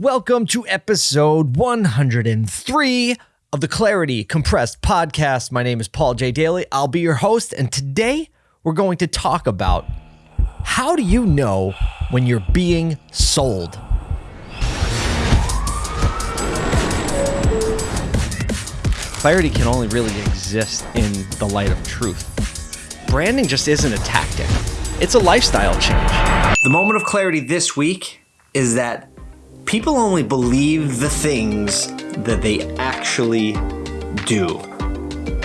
Welcome to episode 103 of the Clarity Compressed podcast. My name is Paul J. Daly. I'll be your host, and today we're going to talk about how do you know when you're being sold? Clarity can only really exist in the light of truth. Branding just isn't a tactic, it's a lifestyle change. The moment of clarity this week is that people only believe the things that they actually do.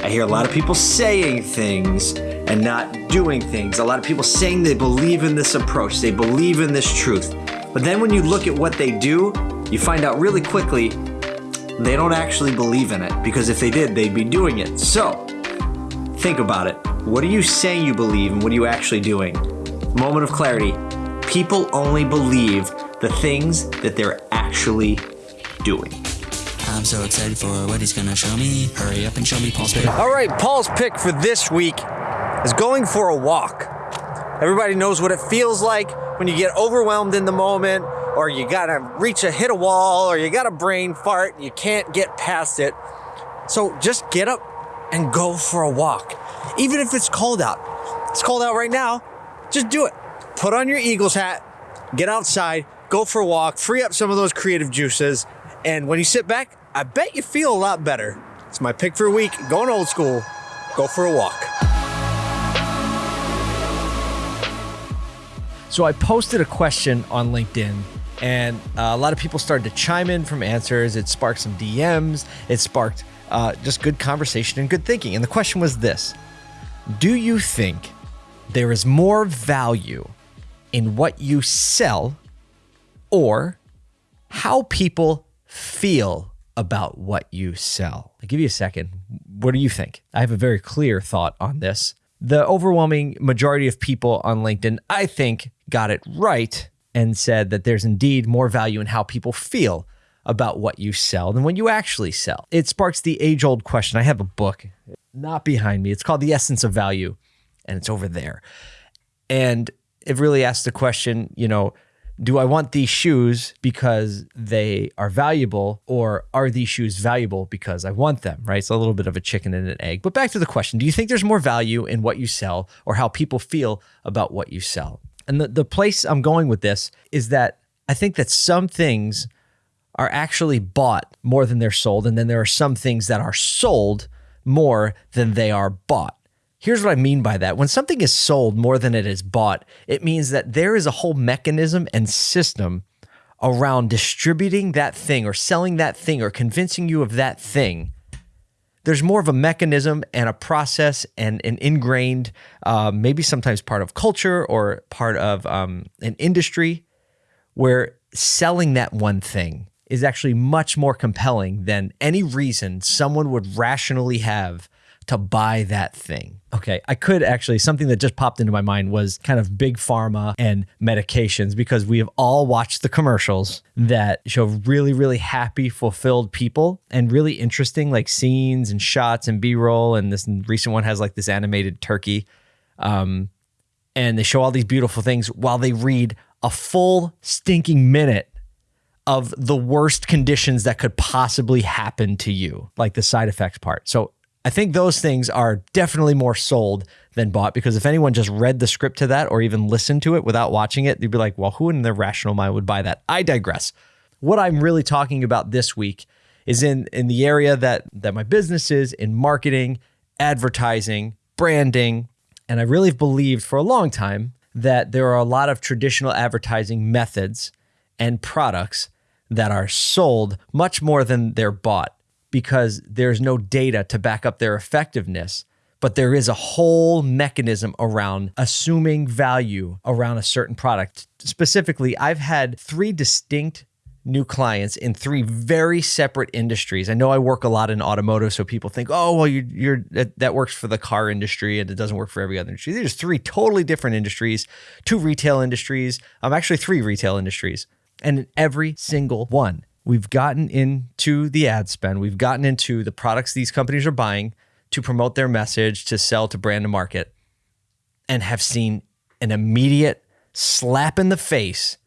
I hear a lot of people saying things and not doing things. A lot of people saying they believe in this approach, they believe in this truth. But then when you look at what they do, you find out really quickly they don't actually believe in it because if they did, they'd be doing it. So, think about it. What are you saying you believe and what are you actually doing? Moment of clarity. People only believe the things that they're actually doing. I'm so excited for what he's gonna show me. Hurry up and show me Paul's pick. All right, Paul's pick for this week is going for a walk. Everybody knows what it feels like when you get overwhelmed in the moment, or you gotta reach a hit a wall, or you got a brain fart, you can't get past it. So just get up and go for a walk. Even if it's cold out. It's cold out right now. Just do it. Put on your Eagles hat, get outside, go for a walk, free up some of those creative juices, and when you sit back, I bet you feel a lot better. It's my pick for a week. Going old school. Go for a walk. So I posted a question on LinkedIn, and uh, a lot of people started to chime in from answers. It sparked some DMs. It sparked uh, just good conversation and good thinking. And the question was this: Do you think there is more value in what you sell, or how people feel about what you sell? I'll give you a second. What do you think? I have a very clear thought on this. The overwhelming majority of people on LinkedIn, I think, got it right and said that there's indeed more value in how people feel about what you sell than what you actually sell. It sparks the age old question. I have a book not behind me. It's called The Essence of Value, and it's over there. And it really asks the question, you know, do I want these shoes because they are valuable, or are these shoes valuable because I want them, right? It's a little bit of a chicken and an egg. But back to the question do you think there's more value in what you sell or how people feel about what you sell? And the, the place I'm going with this is that I think that some things are actually bought more than they're sold. And then there are some things that are sold more than they are bought. Here's what I mean by that. When something is sold more than it is bought, it means that there is a whole mechanism and system around distributing that thing or selling that thing or convincing you of that thing. There's more of a mechanism and a process and an ingrained, uh, maybe sometimes part of culture or part of um, an industry where selling that one thing is actually much more compelling than any reason someone would rationally have to buy that thing. Okay, I could actually, something that just popped into my mind was kind of big pharma and medications because we have all watched the commercials that show really, really happy, fulfilled people and really interesting like scenes and shots and B roll. And this recent one has like this animated turkey. Um, and they show all these beautiful things while they read a full stinking minute of the worst conditions that could possibly happen to you, like the side effects part. So I think those things are definitely more sold than bought because if anyone just read the script to that or even listened to it without watching it, they'd be like, well, who in their rational mind would buy that? I digress. What I'm really talking about this week is in in the area that that my business is in marketing, advertising, branding, and I really believed for a long time that there are a lot of traditional advertising methods and products that are sold much more than they're bought because there's no data to back up their effectiveness. But there is a whole mechanism around assuming value around a certain product. Specifically, I've had three distinct new clients in three very separate industries. I know I work a lot in automotive, so people think, oh, well, you're, you're that, that, works for the car industry and it doesn't work for every other industry. There's three totally different industries, two retail industries, I'm um, actually three retail industries. And in every single one, we've gotten into the ad spend, we've gotten into the products these companies are buying to promote their message, to sell, to brand, to market, and have seen an immediate slap in the face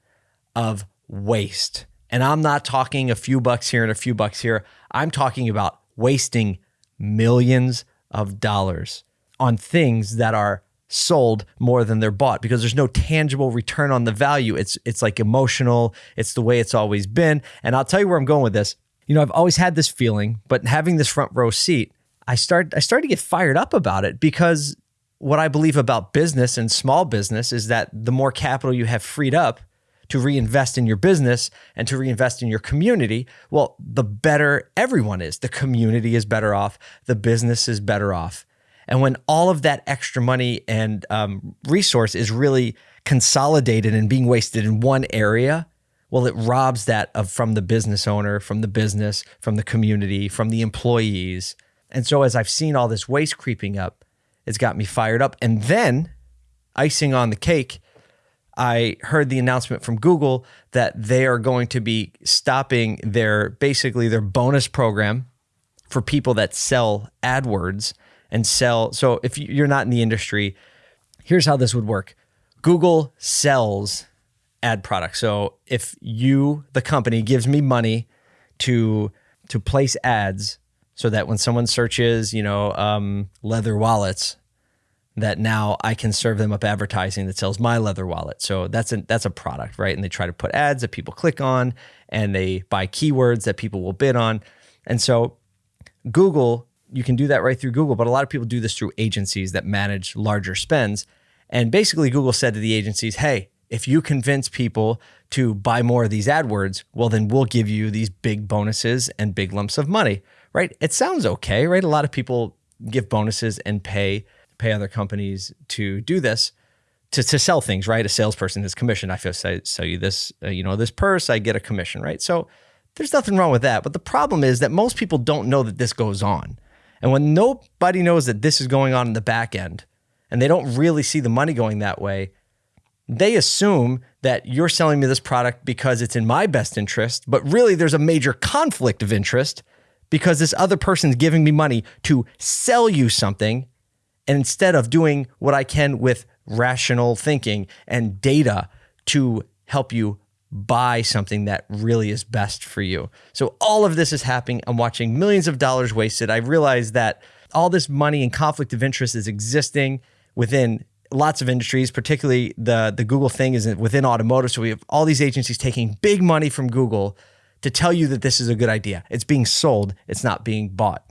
of waste And I'm not talking a few bucks here and a few bucks here. I'm talking about wasting millions of dollars on things that are sold more than they're bought because there's no tangible return on the value. It's it's like emotional, it's the way it's always been. And I'll tell you where I'm going with this. You know, I've always had this feeling, but having this front row seat, I start I started to get fired up about it because what I believe about business and small business is that the more capital you have freed up to reinvest in your business and to reinvest in your community, well, the better everyone is. The community is better off, the business is better off. And when all of that extra money and um, resource is really consolidated and being wasted in one area, well, it robs that of from the business owner, from the business, from the community, from the employees. And so as I've seen all this waste creeping up, it's got me fired up. And then icing on the cake, I heard the announcement from Google that they are going to be stopping their basically their bonus program for people that sell AdWords and sell. So if you're not in the industry, here's how this would work Google sells ad products. So if you, the company, gives me money to to place ads so that when someone searches, you know, um, leather wallets, that now I can serve them up advertising that sells my leather wallet. So that's a that's a product, right? And they try to put ads that people click on and they buy keywords that people will bid on. And so Google you can do that right through Google, but a lot of people do this through agencies that manage larger spends. And basically, Google said to the agencies, hey, if you convince people to buy more of these AdWords, well, then we'll give you these big bonuses and big lumps of money, right? It sounds okay, right? A lot of people give bonuses and pay pay other companies to do this to, to sell things, right? A salesperson is commissioned. I feel say sell you this, uh, you know, this purse, I get a commission, right? So there's nothing wrong with that. But the problem is that most people don't know that this goes on. And when nobody knows that this is going on in the back end and they don't really see the money going that way, they assume that you're selling me this product because it's in my best interest, but really there's a major conflict of interest because this other person's giving me money to sell you something. And instead of doing what I can with rational thinking and data to help you buy something that really is best for you. So all of this is happening. I'm watching millions of dollars wasted. I realize that all this money and conflict of interest is existing within lots of industries, particularly the the Google thing is within automotive. So we have all these agencies taking big money from Google to tell you that this is a good idea. It's being sold, it's not being bought.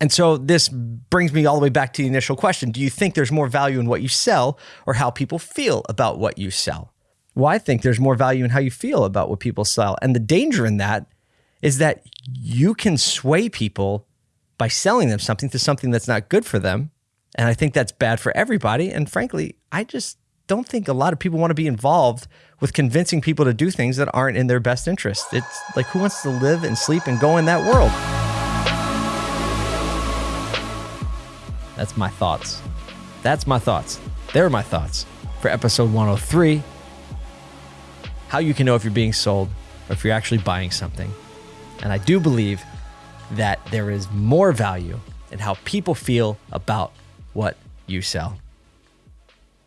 And so this brings me all the way back to the initial question. Do you think there's more value in what you sell or how people feel about what you sell? Well, I think there's more value in how you feel about what people sell. And the danger in that is that you can sway people by selling them something to something that's not good for them. And I think that's bad for everybody. And frankly, I just don't think a lot of people want to be involved with convincing people to do things that aren't in their best interest. It's like who wants to live and sleep and go in that world? That's my thoughts. That's my thoughts. They're my thoughts for episode 103 how you can know if you're being sold or if you're actually buying something. And I do believe that there is more value in how people feel about what you sell.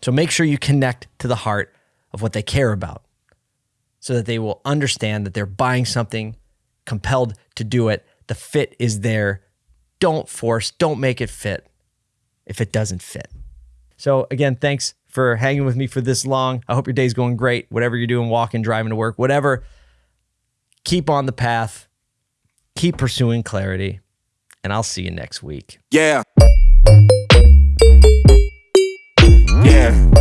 So make sure you connect to the heart of what they care about so that they will understand that they're buying something, compelled to do it. The fit is there. Don't force, don't make it fit if it doesn't fit. So, again, thanks for hanging with me for this long. I hope your day's going great. Whatever you're doing, walking, driving to work, whatever, keep on the path, keep pursuing clarity, and I'll see you next week. Yeah. Yeah.